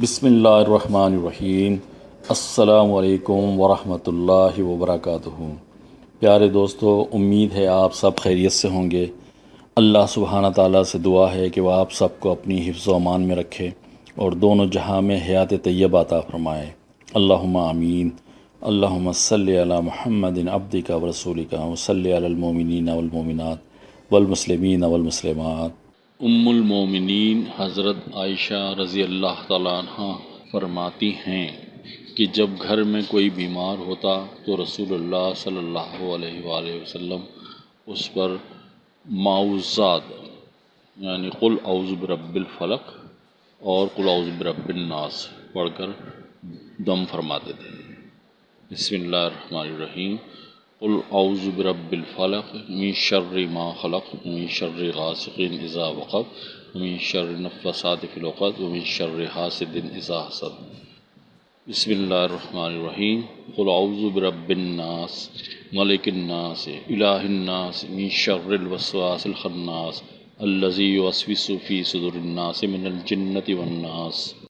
بسم اللہ الرحمن الرحیم۔ السلام علیکم ورحمۃ اللہ وبرکاتہ۔ پیارے دوستو، امید ہے آپ سب خیریت سے ہوں گے۔ اللہ سبحانہ تعالیٰ سے دعا ہے کہ وہ آپ سب کو اپنی حفظ و امان میں رکھے اور دونوں جہاں میں حیات طیبہ عطا فرمائے۔ اللہم آمین۔ اللہم صلی علی محمد عبد کا ورسول کا وصلی علی المومنین والمومنات والمسلمین والمسلمات۔ ام المومنین حضرت عائشہ رضی اللہ تعالیٰ عنہ فرماتی ہیں کہ جب گھر میں کوئی بیمار ہوتا تو رسول اللہ صلی اللہ علیہ وآلہ وسلم اس پر معوضات یعنی قل اعوذ برب الفلق اور قل اعوذ برب الناس پڑھ کر دم فرماتے تھے۔ بسم اللہ الرحمن الرحیم۔ قل اعوذ برب الفلق من شر ما خلق، من شر غاسق اذا وقب، من شر النفاثات في العقد، ومن شر حاسد اذا حسد. بسم اللہ الرحمن الرحیم. قل اعوذ برب الناس، ملک الناس، الہ الناس، من شر الوسواس الخناس الذي يوسوس في صدور الناس من الجنة والناس.